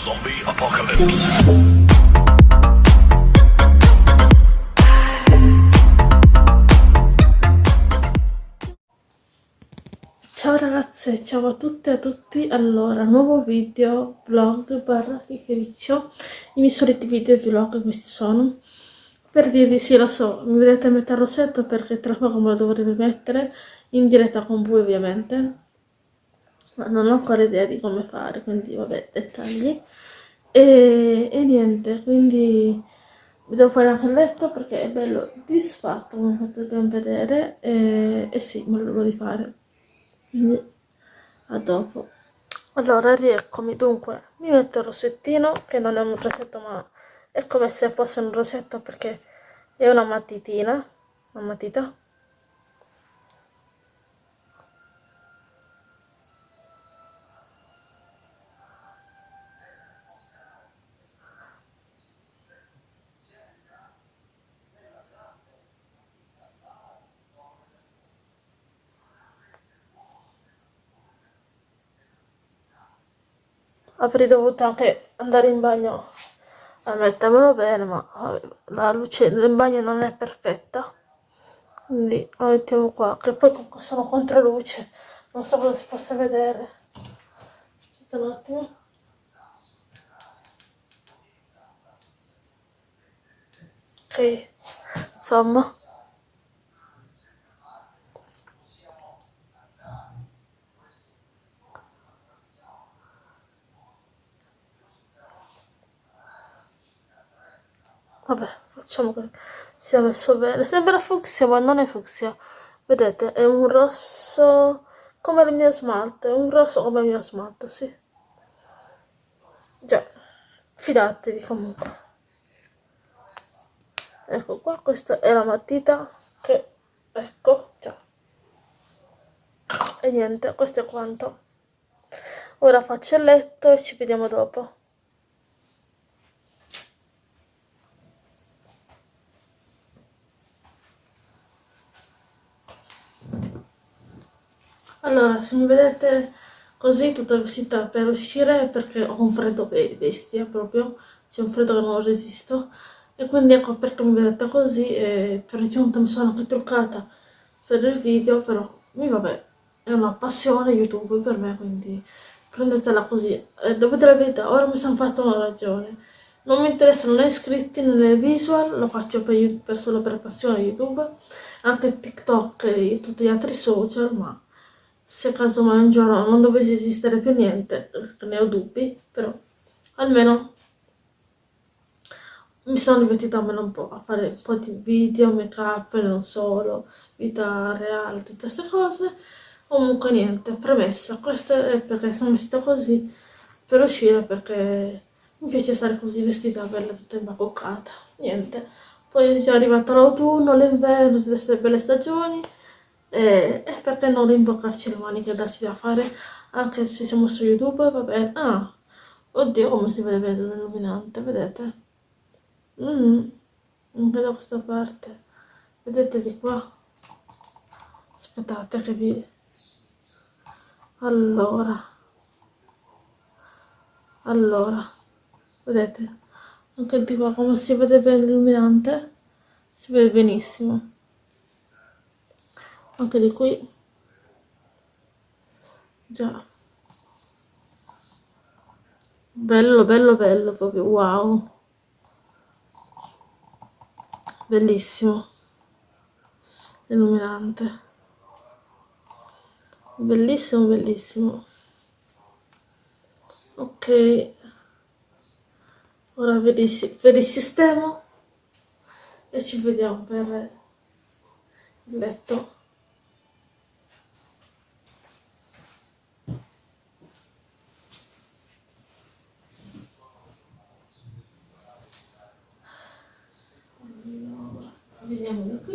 Zombie Apocalypse. Ciao ragazze, ciao a tutte e a tutti. Allora, nuovo video, vlog, barra chiacchiericcio. I miei soliti video e vlog questi sono. Per dirvi, sì, lo so, mi vedete mettere il rossetto perché tra poco me lo dovrei mettere in diretta con voi ovviamente. Ma non ho ancora idea di come fare, quindi vabbè, dettagli. E, e niente, quindi mi devo fare anche il letto perché è bello disfatto, come potete ben vedere. E, e sì, me lo devo rifare quindi a dopo allora rieccomi dunque mi metto il rossettino che non è un rossetto ma è come se fosse un rossetto perché è una matitina una matita avrei dovuto anche andare in bagno. A mettermelo bene ma vabbè, la luce del bagno non è perfetta. Quindi la mettiamo qua che poi sono contro luce non so cosa si possa vedere. Aspetta un attimo. Ok. Insomma Vabbè, facciamo che sia messo bene. Sembra fucsia, ma non è fucsia. Vedete, è un rosso come il mio smalto. È un rosso come il mio smalto, sì. Già, fidatevi comunque. Ecco qua, questa è la matita che... Ecco, già. E niente, questo è quanto. Ora faccio il letto e ci vediamo dopo. Allora, se mi vedete così tutta vestita per uscire perché ho un freddo bestia proprio, c'è un freddo che non resisto e quindi ecco perché mi vedete così e per giunta mi sono anche truccata per il video, però mi vabbè, è una passione YouTube per me, quindi prendetela così. E dovete la verità, ora mi sono fatta una ragione. Non mi interessano né iscritti né visual, lo faccio per, per solo per passione YouTube, anche TikTok e tutti gli altri social, ma se casomai un giorno non dovesse esistere più niente, ne ho dubbi, però almeno mi sono divertita almeno un po' a fare un po' di video, make up, non solo, vita reale, tutte queste cose. Comunque niente, premessa, questo è perché sono vestita così per uscire perché mi piace stare così vestita bella tutta imbacuccata, niente. Poi è già arrivato l'autunno, l'inverno, tutte queste belle stagioni e, e perché non rimboccarci le maniche darci da fare anche se siamo su youtube va bene. Ah oddio come si vede bene l'illuminante vedete? Mm, anche da questa parte. Vedete di qua? Aspettate che vi allora. Allora vedete? Anche di qua come si vede bene l'illuminante? Si vede benissimo anche di qui. Già. Bello bello bello proprio wow. Bellissimo. Illuminante. Bellissimo bellissimo. Ok. Ora vi, vi risistemo e ci vediamo per il letto vediamo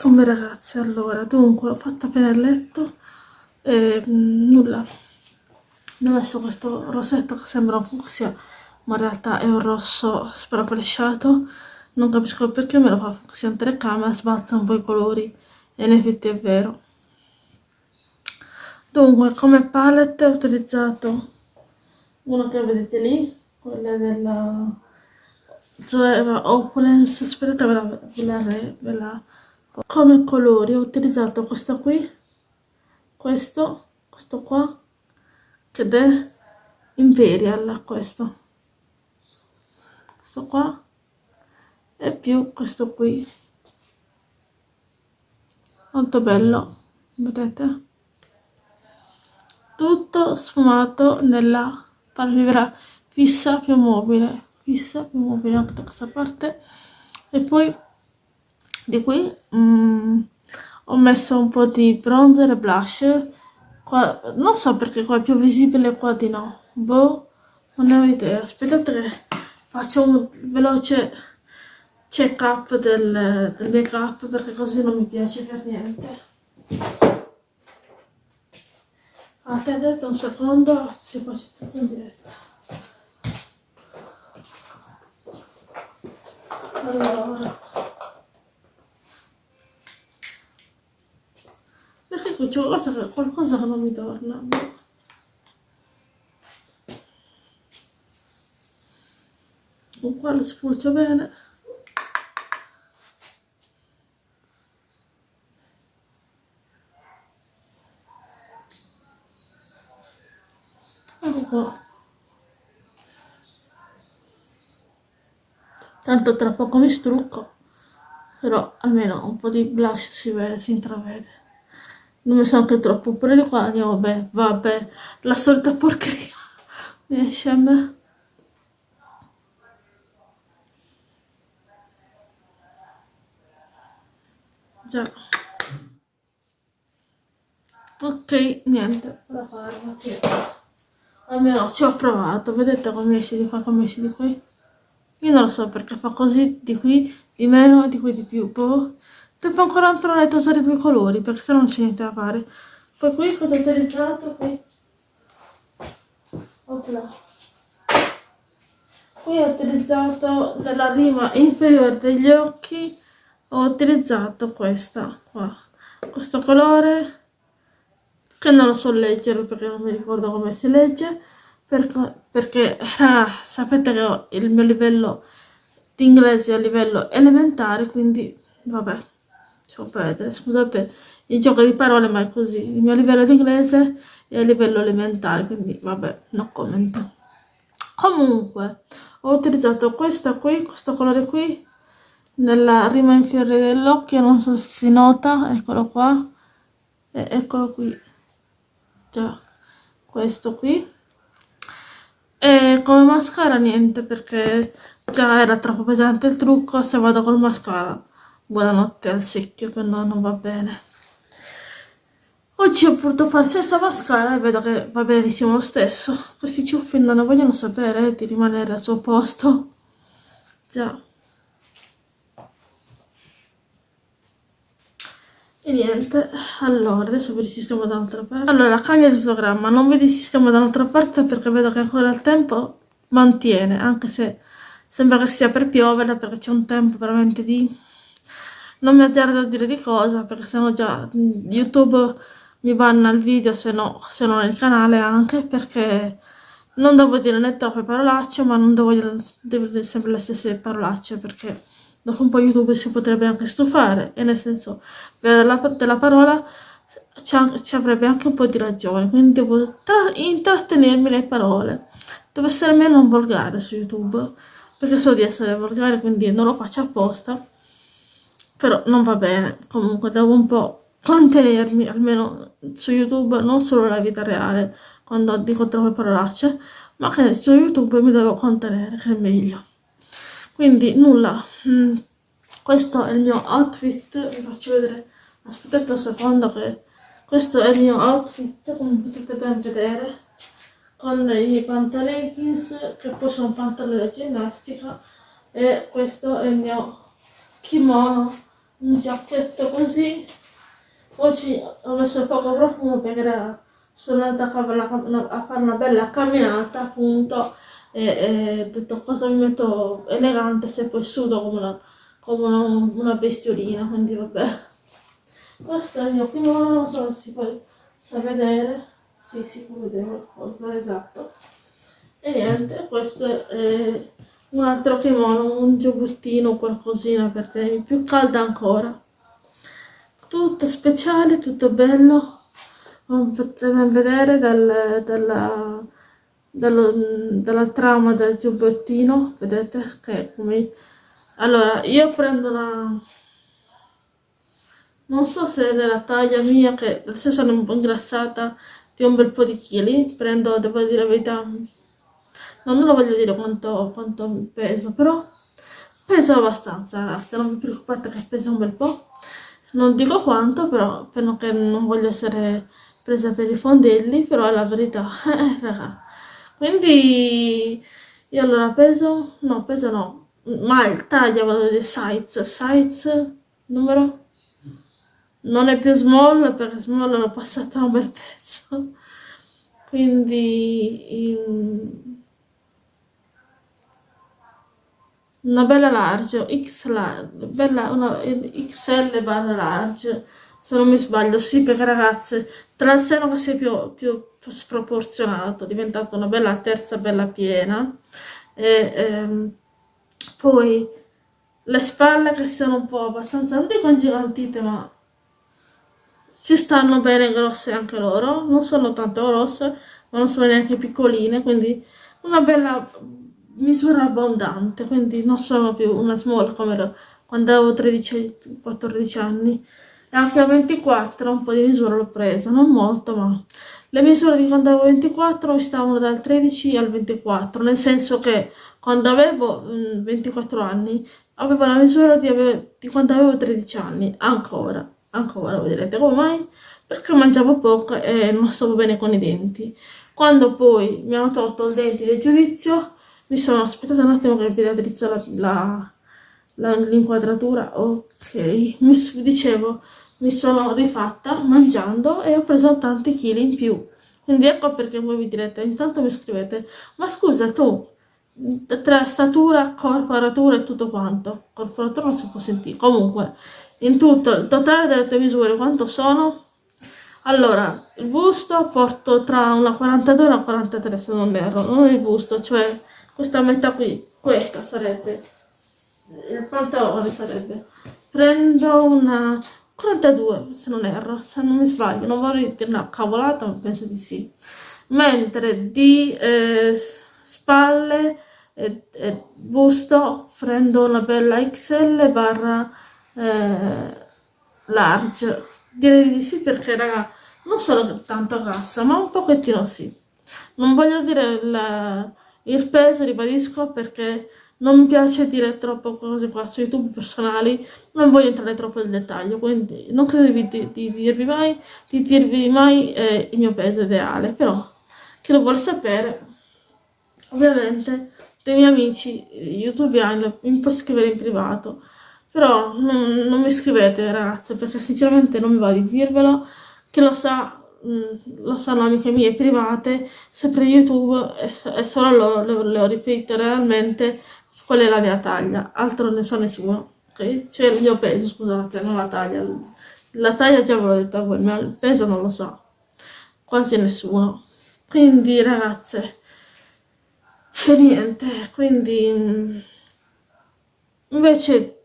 come ragazze allora dunque ho fatto appena il letto e mm, nulla. Mi ho messo questo rossetto che sembra un fucsia ma in realtà è un rosso sprafresciato non capisco perché me lo fa fucsia in telecamera sbazza un po' i colori e in effetti è vero. Dunque come palette ho utilizzato uno che vedete lì quella della Zoeva Opulence. Aspettate ve la, ve la, ve la come colori ho utilizzato questo qui questo questo qua ed è Imperial questo. Questo qua e più questo qui. Molto bello vedete? Tutto sfumato nella palpebra fissa più mobile fissa più mobile anche da questa parte. E poi di qui mm, ho messo un po' di bronzer e blush Qua, non so perché qua è più visibile qua di no. Boh, non ne ho idea. Aspettate che faccio un veloce check up del, del make up perché così non mi piace per niente. Attendete un secondo, si faccio tutto in diretta. Allora. C'è qualcosa qualcosa che non mi torna. Con qua lo spulcio bene. Ecco qua. Tanto tra poco mi strucco, però almeno un po' di blush si vede, si intravede non mi sono anche troppo pure di qua andiamo vabbè vabbè la solita porcheria. Mi esce a me. Già. Ok niente fare sì. almeno ci ho provato. Vedete come esce di qua come esce di qui? Io non lo so perché fa così di qui di meno e di qui di più boh Devo ancora imparare a usare i due colori perché se no non c'è niente da fare. Poi qui cosa ho utilizzato? Qui. Opla. Qui ho utilizzato della rima inferiore degli occhi, ho utilizzato questa qua. Questo colore che non lo so leggere perché non mi ricordo come si legge perché, perché ah, sapete che ho il mio livello di inglese a livello elementare quindi vabbè Scopete, scusate il gioco di parole, ma è così. Il mio livello di inglese è a livello elementare, quindi vabbè, no commento. Comunque, ho utilizzato questa qui, questo colore qui, nella rima inferiore dell'occhio, non so se si nota, eccolo qua, e eccolo qui, già, questo qui. E come mascara niente, perché già era troppo pesante il trucco, se vado col mascara buonanotte al secchio no, non va bene. Oggi ho voluto fare senza mascara e vedo che va benissimo lo stesso. Questi ciuffi non vogliono sapere di rimanere al suo posto. Già. E niente allora adesso vi risistemo da un'altra parte. Allora cambia il programma non vi risistemo da un'altra parte perché vedo che ancora il tempo mantiene anche se sembra che stia per piovere perché c'è un tempo veramente di non mi azzardo a dire di cosa perché sennò già youtube mi banna il video se no, se no nel canale anche perché non devo dire né troppe parolacce ma non devo dire, devo dire sempre le stesse parolacce perché dopo un po' youtube si potrebbe anche stufare e nel senso della, della parola ci avrebbe anche un po' di ragione quindi devo intrattenermi le parole. Devo essere meno volgare su youtube perché so di essere volgare quindi non lo faccio apposta però non va bene. Comunque devo un po' contenermi almeno su youtube non solo nella vita reale quando dico troppe parolacce ma che su youtube mi devo contenere che è meglio. Quindi nulla. Mm, questo è il mio outfit. Vi faccio vedere aspettate un secondo che questo è il mio outfit come potete ben vedere con i pantaleggings che poi sono pantaloni da ginnastica e questo è il mio kimono un giacchetto così oggi ho messo poco profumo perché era sono andata a fare, una, a fare una bella camminata appunto e, ho detto cosa mi metto elegante se poi sudo come una, come una, una bestiolina quindi vabbè. Questo è il mio kimono non so se si può sa vedere. Sì si può vedere qualcosa esatto. E niente questo è un altro kimono un giubbottino qualcosina per tenermi più calda ancora. Tutto speciale tutto bello. Come potete vedere dal, dalla, dallo, dalla trama del giubbottino vedete che come allora io prendo una non so se è della taglia mia che adesso sono un po' ingrassata di un bel po' di chili. Prendo devo dire la verità no, non lo voglio dire quanto, quanto peso però peso abbastanza ragazzi non vi preoccupate che peso un bel po' non dico quanto però perché non voglio essere presa per i fondelli però è la verità eh, quindi io allora peso no peso no ma il taglio vado di size size numero? Non è più small perché small l'ho passata un bel pezzo. Quindi in... una bella large x large bella una xl barra large se non mi sbaglio. Sì perché ragazze tra il seno che si è più, più sproporzionato è diventato una bella terza bella piena. E ehm, poi le spalle che sono un po' abbastanza non dico ingigantite ma ci stanno bene grosse anche loro. Non sono tanto grosse ma non sono neanche piccoline quindi una bella misura abbondante quindi non sono più una small come ero quando avevo 13-14 anni e anche a 24 un po' di misura l'ho presa non molto ma le misure di quando avevo 24 mi stavano dal 13 al 24 nel senso che quando avevo mh, 24 anni avevo la misura di, ave di quando avevo 13 anni ancora ancora voi direte come mai? Perché mangiavo poco e non stavo bene con i denti. Quando poi mi hanno tolto il denti del giudizio, mi sono aspettata un attimo che vi raddrizzo l'inquadratura, ok, mi dicevo, mi sono rifatta mangiando e ho preso tanti chili in più. Quindi ecco perché voi mi direte, intanto mi scrivete, ma scusa tu, tra statura, corporatura e tutto quanto, corporatura non si può sentire, comunque, in tutto il totale delle tue misure quanto sono? Allora, il busto porto tra una 42 e una 43 se non erro, non il busto, cioè questa metà qui, questa sarebbe, il pantalone sarebbe. Prendo una 42 se non erro, se non mi sbaglio, non vorrei dire una cavolata ma penso di sì. Mentre di eh, spalle e, e busto prendo una bella XL barra eh, large direi di sì perché raga non sono tanto grassa ma un pochettino sì non voglio dire il, il peso ribadisco perché non mi piace dire troppo cose qua su youtube personali non voglio entrare troppo nel dettaglio quindi non credo di, di, di dirvi mai di dirvi mai eh, il mio peso ideale però chi lo vuole sapere ovviamente dei miei amici youtubiani mi può scrivere in privato però non, non mi scrivete ragazze perché sinceramente non mi va di dirvelo, che lo sa, mm, lo sanno amiche mie private, sempre YouTube e, solo loro le, ho riferito realmente qual è la mia taglia, altro ne so nessuno, ok? Cioè il mio peso, scusate, non la taglia. La taglia già ve l'ho detto a voi, ma il peso non lo so, quasi nessuno. Quindi ragazze, e niente, quindi mm, invece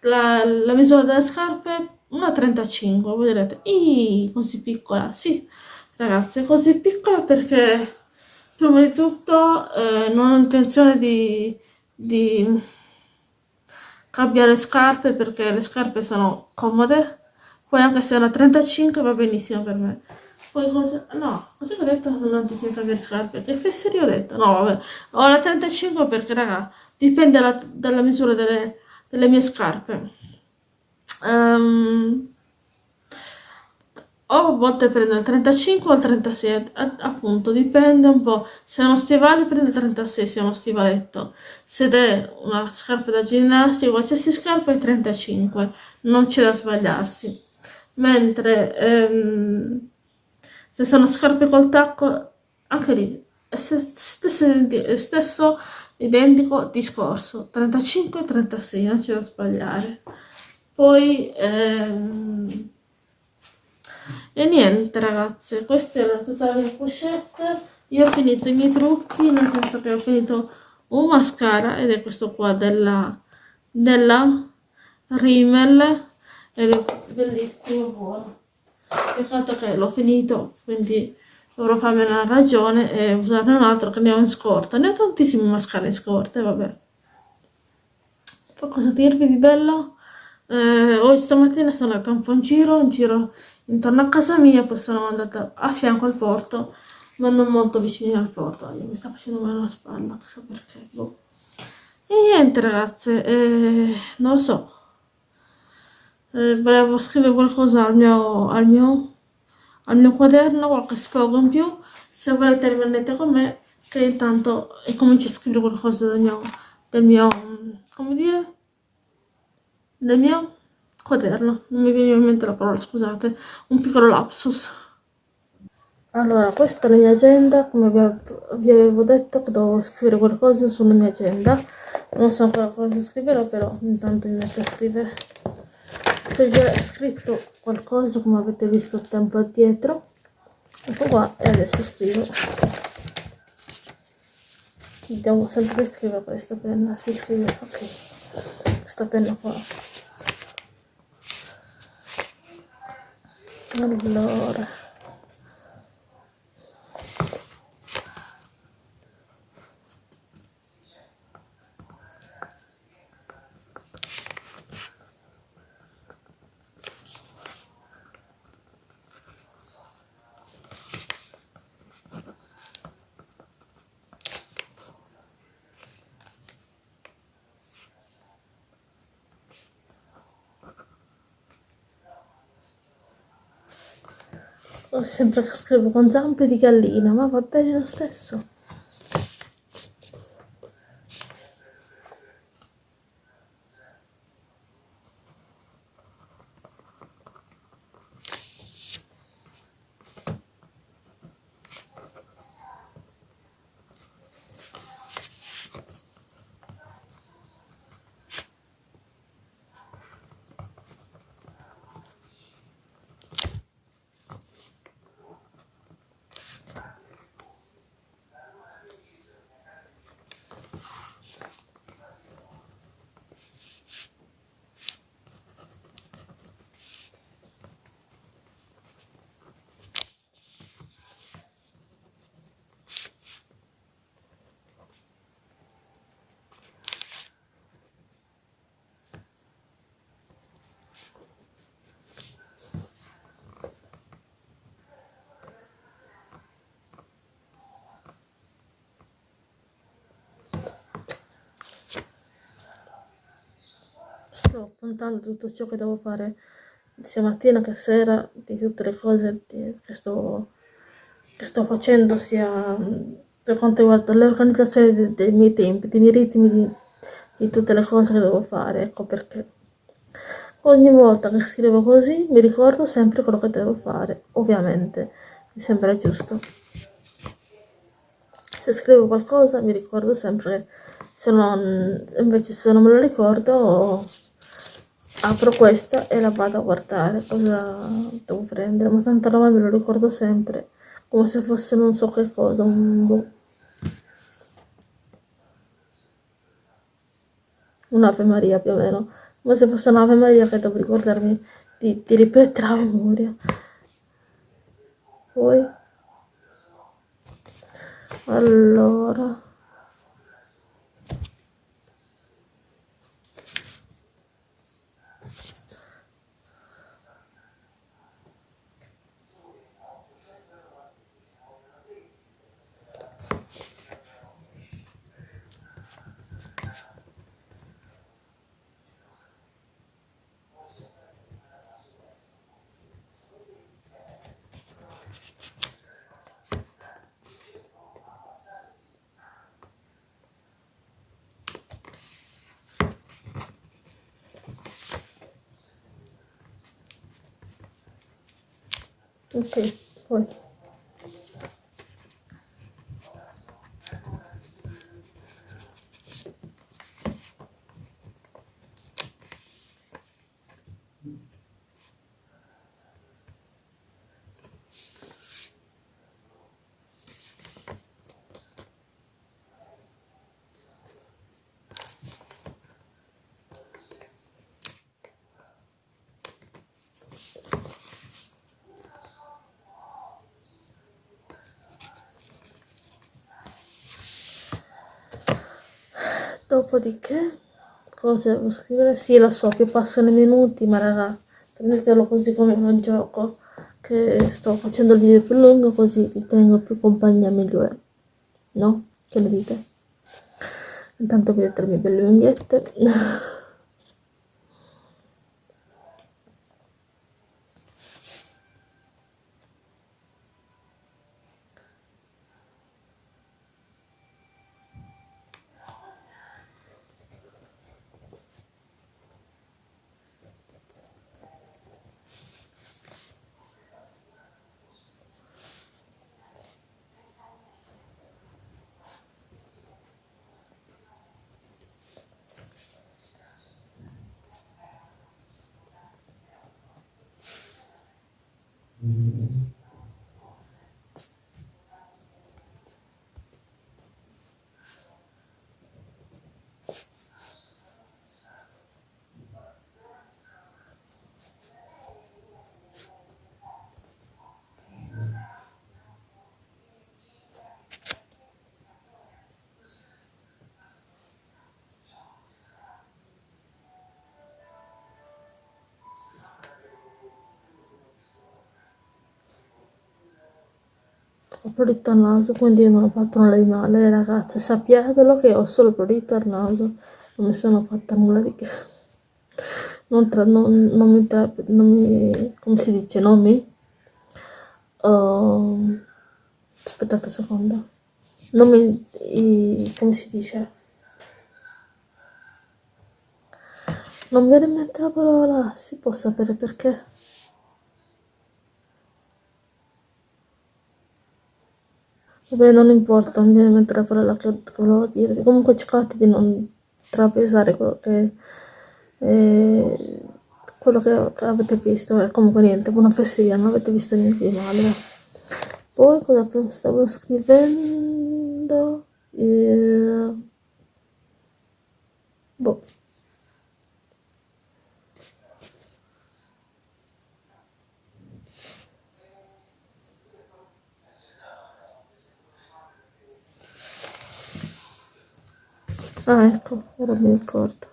la, la misura delle scarpe 1,35 voi direte Ih, così piccola. Sì ragazzi così piccola perché prima di tutto eh, non ho intenzione di, di cambiare scarpe perché le scarpe sono comode. Poi anche se è una 35 va benissimo per me. Poi cosa no cosa ho detto? Non ho intenzione di cambiare scarpe. Che fesseria ho detto? No vabbè ho la 35 perché raga dipende la, dalla misura delle delle mie scarpe um, o a volte prendo il 35 o il 36, appunto, dipende un po'. Se è uno stivale prendo il 36, se è uno stivaletto. Se è una scarpa da ginnastica, qualsiasi scarpa è 35, non c'è da sbagliarsi. Mentre ehm, se sono scarpe col tacco, anche lì, stesso, stesso identico discorso, 35 36, non c'è da sbagliare. Poi... Ehm, e niente ragazze, questa era tutta la mia pochette. Io ho finito i miei trucchi, nel senso che ho finito un mascara ed è questo qua della, della Rimmel ed è bellissimo, buono. Peccato che l'ho finito, quindi dovrò farmi una ragione e usare un altro che ne ho in scorta. Ne ho tantissimi mascara in scorta, vabbè. Poi cosa dirvi di bello? Eh, oggi stamattina sono andata un giro, in giro intorno a casa mia, poi sono andata a fianco al porto, ma non molto vicino al porto. Mi sta facendo male la spalla, chissà perché. Boh. E niente ragazze, eh, non lo so. Eh, volevo scrivere qualcosa al mio, al, mio, al mio quaderno, qualche sfogo in più. Se volete rimanete con me, che intanto comincio a scrivere qualcosa del mio, del mio, come dire, del mio quaderno, non mi viene in mente la parola, scusate, un piccolo lapsus. Allora, questa è la mia agenda, come vi avevo detto che dovevo scrivere qualcosa sulla mia agenda. Non so ancora cosa scriverò, però intanto mi metto a scrivere. C'è già scritto qualcosa, come avete visto tempo addietro. Ecco qua, e adesso scrivo. Vediamo sempre che scrive questa penna, si scrive, ok, questa penna qua. Allora sempre scrivo con zampe di gallina, ma va bene lo stesso. Sto appuntando tutto ciò che devo fare sia mattina che sera di tutte le cose che sto, che sto facendo sia per quanto riguarda l'organizzazione dei, dei, miei tempi, dei miei ritmi di, di tutte le cose che devo fare ecco perché ogni volta che scrivo così mi ricordo sempre quello che devo fare ovviamente mi sembra giusto. Se scrivo qualcosa mi ricordo sempre se non invece se non me lo ricordo apro questa e la vado a guardare cosa devo prendere ma tanto ormai me lo ricordo sempre come se fosse non so che cosa un boh. un'Ave Maria più o meno. Come se fosse un'Ave Maria che devo ricordarmi di, di ripetere a memoria. Poi. Allora ok poi dopodiché cosa devo scrivere? Sì, lo so che passano i minuti, ma raga, prendetelo così come un gioco, che sto facendo il video più lungo così vi tengo più compagnia meglio è, no? Che ne dite? Intanto vedete le mie belle unghiette. ho prurito al naso quindi non ho fatto nulla di male ragazze sappiatelo che ho solo prurito al naso non mi sono fatta nulla di che. Non, tra, non, non mi, tra, non mi come si dice non mi? Uh, aspettate un secondo. Non mi i, come si dice? Non viene in mente la parola si può sapere perché Vabbè, non importa, non viene mente la parola che, volevo dire. Comunque cercate di non trapesare quello che, eh, quello che, che, avete visto. E comunque niente, buona fesseria, non avete visto niente di male. Poi cosa stavo scrivendo? Eh, boh. Ah, ecco, ora mi ricordo.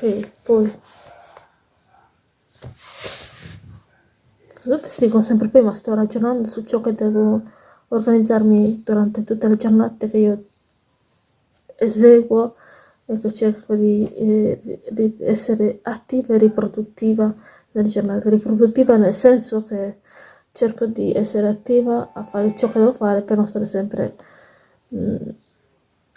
Ok poi. Scusate se dico sempre prima sto ragionando su ciò che devo organizzarmi durante tutte le giornate che io eseguo e che cerco di, eh, di essere attiva e riproduttiva nelle giornate riproduttiva nel senso che cerco di essere attiva a fare ciò che devo fare per non stare sempre mh, mm,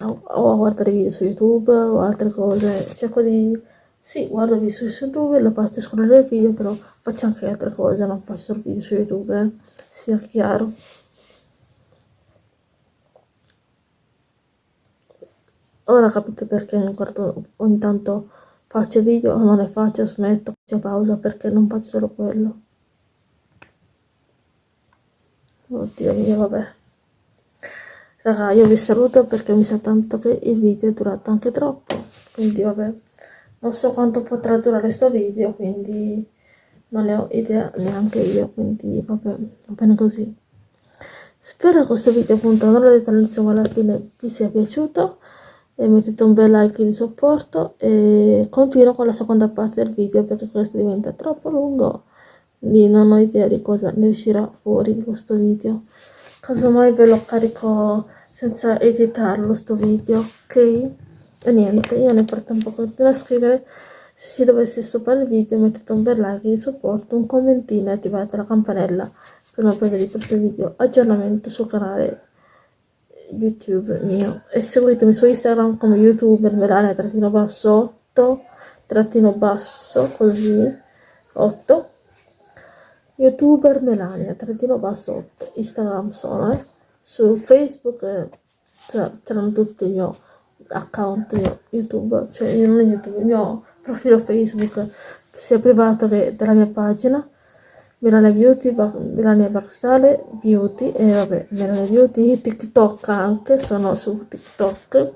o a guardare video su youtube o altre cose. Cerco di sì guardo video su youtube lo faccio scorrere il video però faccio anche altre cose non faccio solo video su youtube eh. sia chiaro. Ora capite perché ogni, quarto, ogni tanto faccio video o non ne faccio smetto faccio pausa perché non faccio solo quello. Oddio mio vabbè. Raga io vi saluto perché mi sa tanto che il video è durato anche troppo quindi vabbè non so quanto potrà durare questo video quindi non ne ho idea neanche io quindi vabbè va bene così. Spero che questo video appunto non l'ho detto all'inizio ma alla fine vi sia piaciuto. E mettete un bel like di supporto e continuo con la seconda parte del video perché questo diventa troppo lungo. Quindi non ho idea di cosa ne uscirà fuori di questo video. Casomai ve lo carico senza editarlo sto video ok e niente io nel frattempo continuo a scrivere. Se si dovesse stoppare il video mettete un bel like di supporto un commentino e attivate la campanella per non perdere i prossimi video. Aggiornamento sul canale youtube mio. E seguitemi su instagram come youtuber melania trattino basso 8 trattino basso così 8 youtuber melania trattino basso 8 instagram sono eh. su facebook eh, c'erano tutti i miei account youtube cioè non youtube il mio profilo facebook sia privato che della mia pagina Melania Beauty, Melania Baxale Beauty e vabbè, Melania Beauty, TikTok anche, sono su TikTok.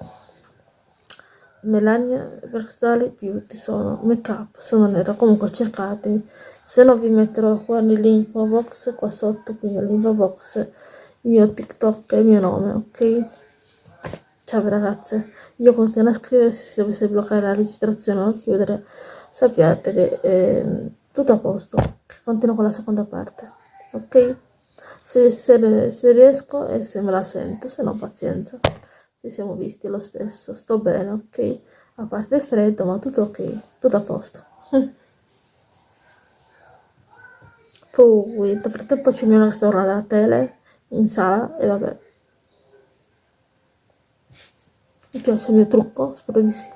Melania Baxale Beauty sono make up, sono nera, comunque cercatemi. Se no vi metterò qua nell'info box, qua sotto, qui nell'info box, il mio TikTok e il mio nome, ok? Ciao ragazze, io continuo a scrivere se si dovesse bloccare la registrazione o chiudere, sappiate che eh, tutto a posto. Continuo con la seconda parte ok? Se, se, se riesco e se me la sento se no pazienza. Ci siamo visti lo stesso sto bene ok? A parte il freddo ma tutto ok tutto a posto. Poi nel frattempo c'è mio sta guardando la tele in sala e vabbè mi piace il mio trucco spero di sì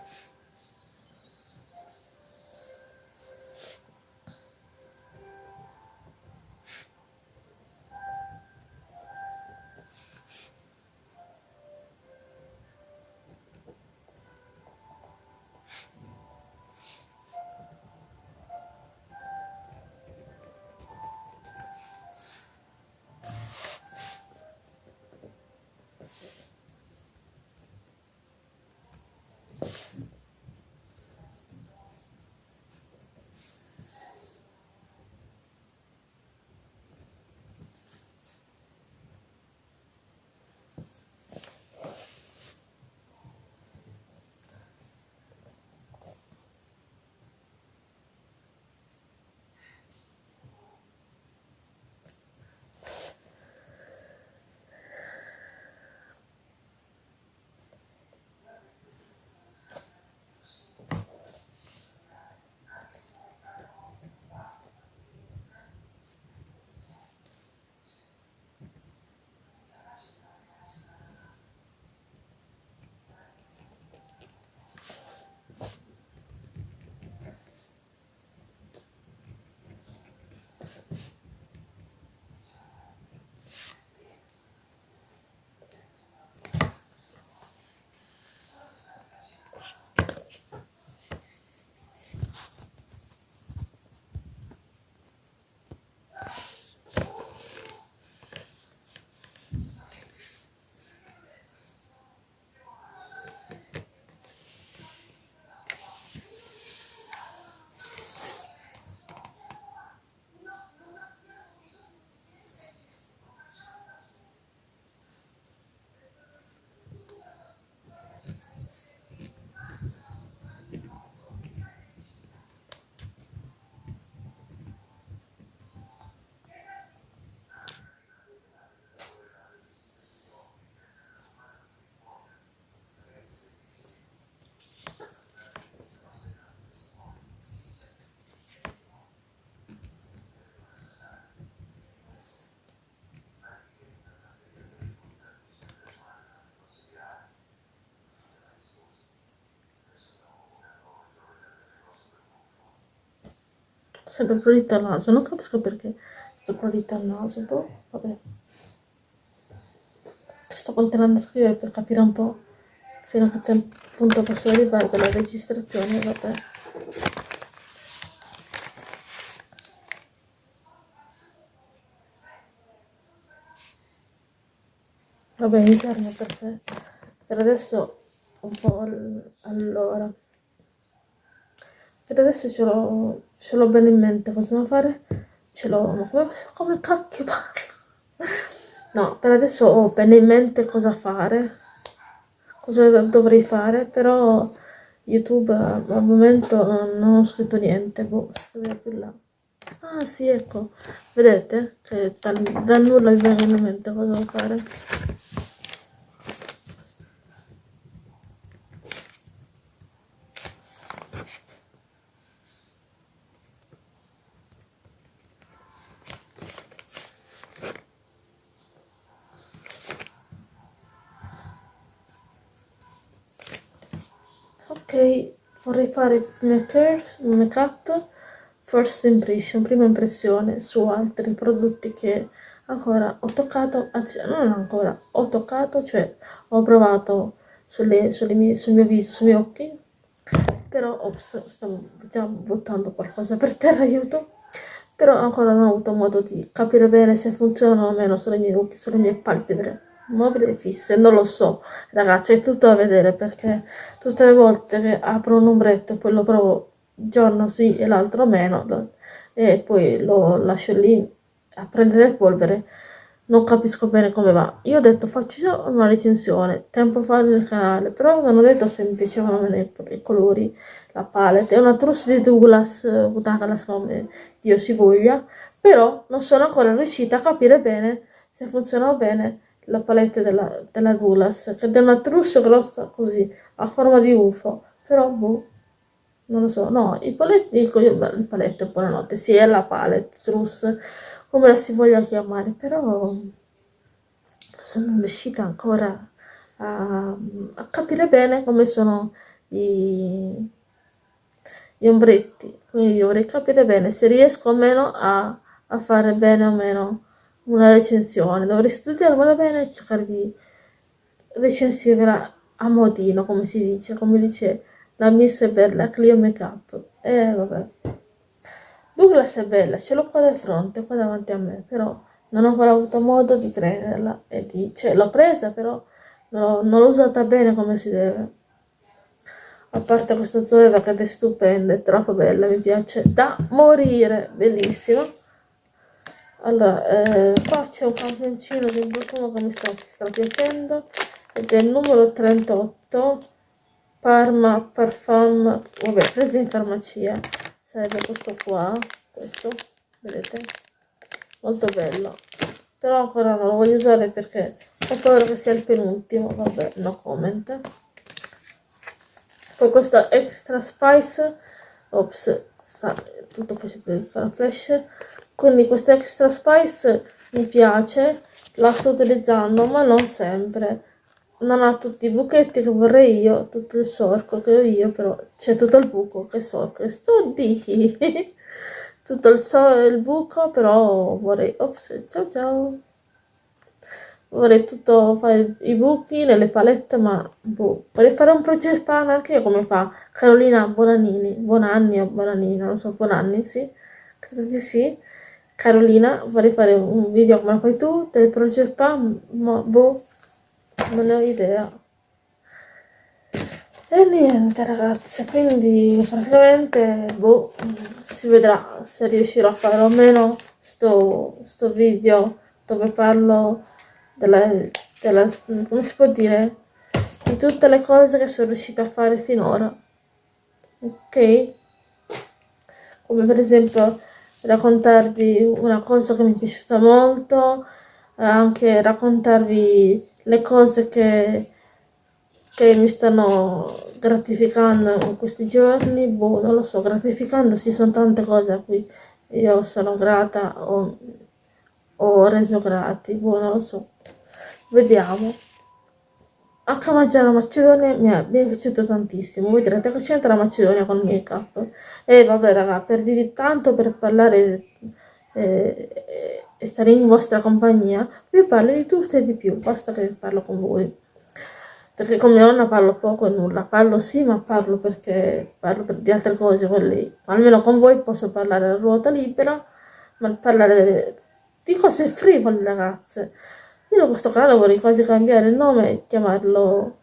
sempre prurito al naso. Non capisco perché sto prurito al naso boh, vabbè. Sto continuando a scrivere per capire un po' fino a che punto posso arrivare con la registrazione vabbè. Vabbè interno perfetto. Per adesso un po' allora per adesso ce l'ho, ce l'ho bene in mente cosa devo fare, ce l'ho, ma come, come cacchio parlo? no, per adesso ho bene in mente cosa fare, cosa dovrei fare, però YouTube al momento non ho scritto niente, boh, più là. Ah sì, ecco, vedete che dal, dal nulla mi viene in mente cosa fare. ok vorrei fare make up first impression prima impressione su altri prodotti che ancora ho toccato anzi non ancora ho toccato cioè ho provato sulle, sulle mie, sul mio viso sui miei occhi però ops, stavo già buttando qualcosa per terra aiuto però ancora non ho avuto modo di capire bene se funzionano o meno sulle mie occhi sulle mie palpebre mobili fisse, non lo so, ragazzi, è tutto a vedere perché tutte le volte che apro un ombretto e poi lo provo giorno sì e l'altro meno e poi lo lascio lì a prendere polvere, non capisco bene come va. Io ho detto faccio una recensione tempo fa nel canale, però non ho detto se mi piacevano i colori, la palette, è una trousse di Douglas, Douglas come Dio si voglia, però non sono ancora riuscita a capire bene se funzionano bene la palette della, della Gulas, che è una trousse grossa così, a forma di UFO, però boh, non lo so, no, i paletti, il, il paletto, buonanotte, sì, è la palette, trousse, come la si voglia chiamare, però sono riuscita ancora a, a capire bene come sono i, gli ombretti, quindi vorrei capire bene se riesco o meno a, a fare bene o meno una recensione, dovrei studiarmela bene e cercare di recensirla a modino, come si dice, come dice la Miss Bella Clio Makeup. E eh, vabbè. Douglas è bella, ce l'ho qua di fronte, qua davanti a me, però non ho ancora avuto modo di prenderla e di... cioè l'ho presa però non l'ho usata bene come si deve. A parte questa zoeva che è stupenda, è troppo bella, mi piace da morire, bellissima allora eh, qua c'è un campioncino di un profumo che mi sta, sta piacendo ed è il numero 38 Parma Parfum vabbè preso in farmacia sarebbe questo qua questo vedete? Molto bello. Però ancora non lo voglio usare perché ho paura che sia il penultimo vabbè no comment. Poi questo extra spice ops sta tutto facendo il flash quindi questo extra spice mi piace la sto utilizzando ma non sempre. Non ha tutti i buchetti che vorrei io tutto il sorco che ho io però c'è tutto il buco che sorco. Sto di tutto il, so il buco però vorrei ops ciao ciao. Vorrei tutto fare i buchi nelle palette ma boh. vorrei fare un project pan anche io come fa Carolina Bonanini. Bonanni o Bonanini non lo so Bonanni sì. Credo di sì Carolina, vorrei fare un video come fai tu del progetto, ma boh, non ne ho idea. E niente ragazze, quindi praticamente boh, si vedrà se riuscirò a fare o meno sto, sto video dove parlo della, della, come si può dire, di tutte le cose che sono riuscita a fare finora. Ok? Come per esempio raccontarvi una cosa che mi è piaciuta molto, anche raccontarvi le cose che, che mi stanno gratificando in questi giorni, boh, non lo so, gratificando sì sono tante cose a cui io sono grata o ho reso grati, boh, non lo so, vediamo. Mangiare la Macedonia mi è, piaciuto tantissimo. Voi direte che c'entra la Macedonia con il make up? E vabbè raga, per dirvi tanto, per parlare eh, e stare in vostra compagnia, vi parlo di tutto e di più, basta che parlo con voi. Perché come nonna parlo poco e nulla, parlo sì, ma parlo perché parlo per, di altre cose con lei. Almeno con voi posso parlare a ruota libera, ma parlare di cose frivole ragazze. Io questo canale vorrei quasi cambiare il nome e chiamarlo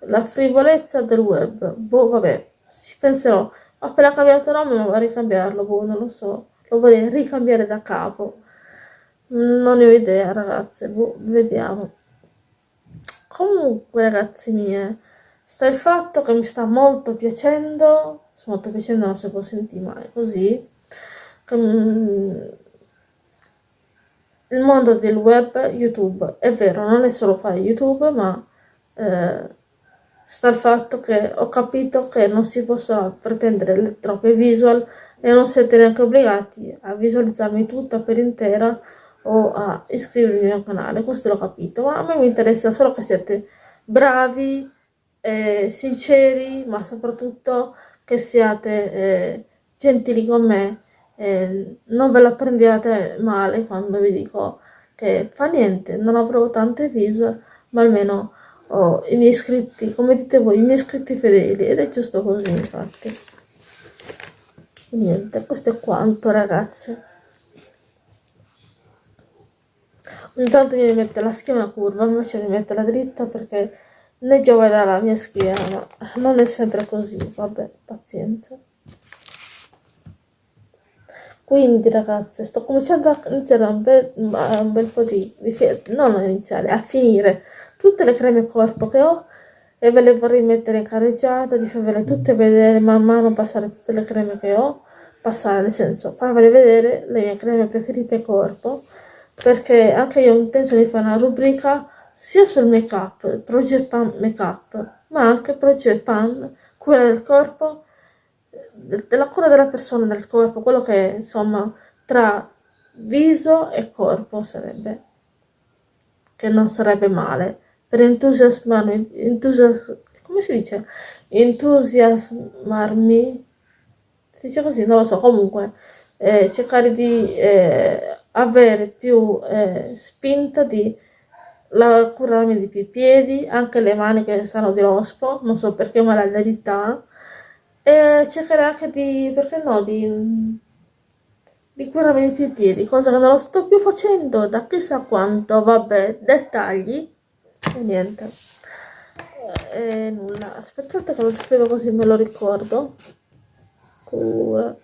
La frivolezza del web. Boh, vabbè, ci penserò. Ho appena cambiato nome, ma vorrei cambiarlo, boh, non lo so. Lo vorrei ricambiare da capo. non ne ho idea ragazze boh, vediamo comunque ragazzi mie sta il fatto che mi sta molto piacendo molto piacendo non si può sentire mai così mm, il mondo del web youtube. È vero non è solo fare youtube ma eh, sta il fatto che ho capito che non si possono pretendere troppe visual e non siete neanche obbligati a visualizzarmi tutta per intera o a iscrivervi al mio canale, questo l'ho capito, ma a me mi interessa solo che siete bravi, eh, sinceri, ma soprattutto che siate eh, gentili con me, eh, non ve la prendiate male quando vi dico che fa niente, non avrò tante visual, ma almeno ho i miei iscritti, come dite voi, i miei iscritti fedeli, ed è giusto così infatti. Niente, questo è quanto ragazze. Ogni tanto mi mette la schiena curva, invece mi mette la dritta perché ne gioverà la mia schiena, ma non è sempre così, vabbè, pazienza. Quindi ragazze, sto cominciando a iniziare un bel, un bel po' di, di non a iniziare, a finire tutte le creme corpo che ho e ve le vorrei mettere in carreggiata, di farvele tutte vedere man mano passare tutte le creme che ho, passare nel senso farvele vedere le mie creme preferite corpo perché anche io intenzione di fare una rubrica sia sul make up, Project Pan Make Up, ma anche Project Pan, cura del corpo, della cura della persona del corpo, quello che insomma tra viso e corpo sarebbe, che non sarebbe male, per entusiasmarmi, entusias come si dice? Entusiasmarmi, si dice così, non lo so, comunque, eh, cercare di... Eh, avere più eh, spinta di la, curarmi di più i piedi, anche le mani che sanno di rospo, non so perché ma la verità, e cercare anche di, perché no, di, di curarmi più i piedi, cosa che non lo sto più facendo da chissà quanto, vabbè, dettagli, e niente. E nulla, aspettate che lo spiego così me lo ricordo. Cura.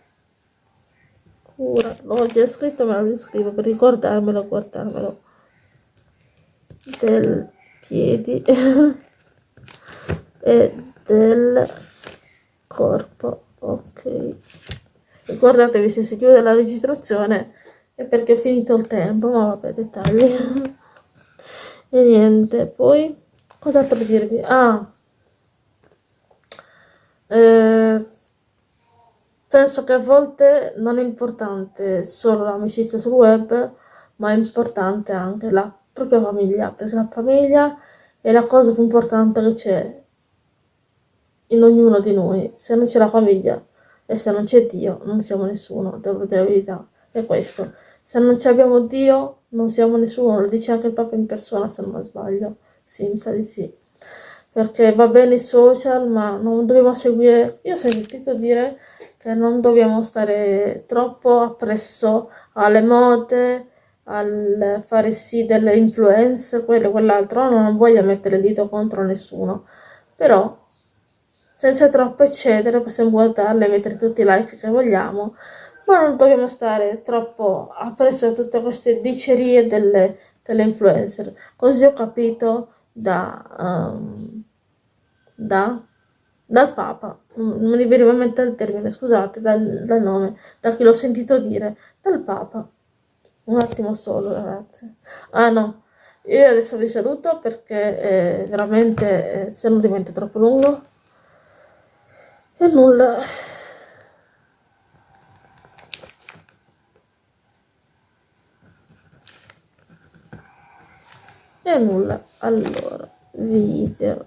Cura. L'ho già scritto ma lo riscrivo per ricordarmelo guardarmelo. Del piedi. E del corpo ok. Ricordatevi se si chiude la registrazione è perché ho finito il tempo ma vabbè dettagli. E niente poi cos'altro dirvi? Ah. Eh, penso che a volte non è importante solo l'amicizia sul web, ma è importante anche la propria famiglia, perché la famiglia è la cosa più importante che c'è in ognuno di noi. Se non c'è la famiglia e se non c'è Dio, non siamo nessuno, devo dire la verità. È questo. Se non abbiamo Dio, non siamo nessuno, lo dice anche il Papa in persona, se non sbaglio. Sì, mi sa di sì. Perché va bene i social, ma non dobbiamo seguire... Io ho sentito dire che non dobbiamo stare troppo appresso alle mode, al fare sì delle influenze, quello e quell'altro, no, non voglio mettere il dito contro nessuno, però senza troppo eccedere possiamo guardarle e mettere tutti i like che vogliamo, ma non dobbiamo stare troppo appresso a tutte queste dicerie delle, delle influencer. Così ho capito da... Um, da dal Papa, non mi veniva in mente il termine, scusate, dal, dal nome, da chi l'ho sentito dire, dal Papa. Un attimo solo, ragazzi. Ah no, io adesso vi saluto perché eh, veramente eh, se non diventa troppo lungo. E nulla. E nulla. Allora, video.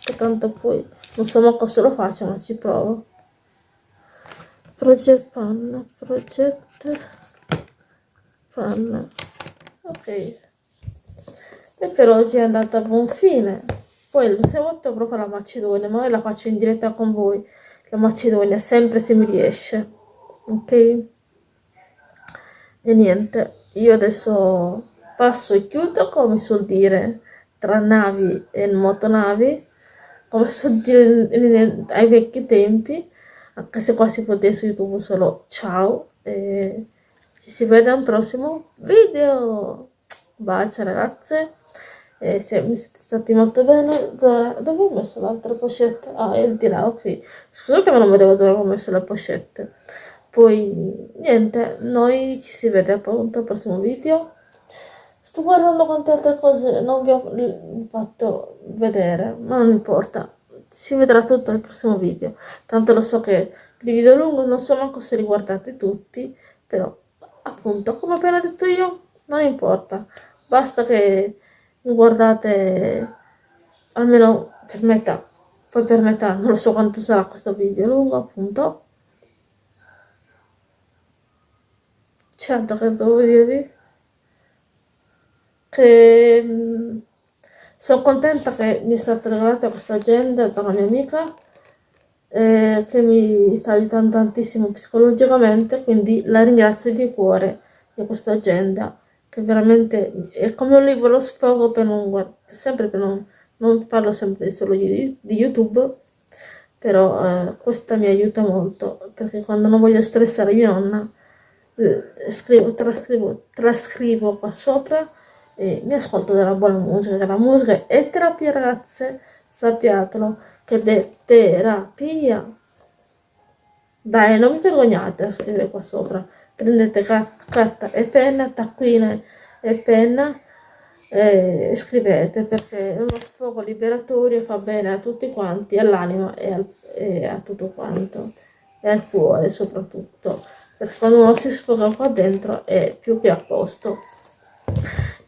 Che tanto poi non so manco se lo faccio ma ci provo project panna project panna ok e per oggi è andata a buon fine poi il volta fare la macedonia ma la faccio in diretta con voi la macedonia sempre se mi riesce ok? E niente io adesso passo e chiudo come suol dire tra navi e motonavi come so dire ai vecchi tempi, anche se qua si può su YouTube solo ciao, e ci si vede al prossimo video. Bacio ragazze e se mi siete stati molto bene dove, ho messo l'altra pochette? ah è di là ok. Scusate ma non vedevo dove ho messo le pochette. Poi niente noi ci si vede appunto al prossimo video. Sto guardando quante altre cose non vi ho fatto vedere ma non importa. Si vedrà tutto nel prossimo video. Tanto lo so che il video lungo non so manco se li guardate tutti però appunto come appena detto io non importa. Basta che guardate almeno per metà poi per metà non lo so quanto sarà questo video lungo appunto. C'è altro che devo dirvi che mm, sono contenta che mi è stata regalata questa agenda da una mia amica eh, che mi sta aiutando tantissimo psicologicamente quindi la ringrazio di cuore di questa agenda che veramente è come un libro lo sfogo per non guardare, sempre per non, non parlo sempre solo di, di YouTube, però eh, questa mi aiuta molto, perché quando non voglio stressare mia nonna, eh, scrivo, trascrivo, trascrivo qua sopra e mi ascolto della buona musica, che la musica è terapia ragazze, sappiatelo, che è terapia. Dai, non vi vergognate a scrivere qua sopra prendete carta e penna, taccuina e penna e scrivete perché è uno sfogo liberatorio fa bene a tutti quanti, all'anima e, e, a tutto quanto e al cuore soprattutto perché quando uno si sfoga qua dentro è più che a posto.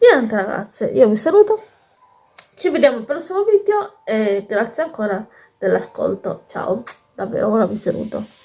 Niente ragazze io vi saluto ci vediamo al prossimo video e grazie ancora dell'ascolto. Ciao davvero ora vi saluto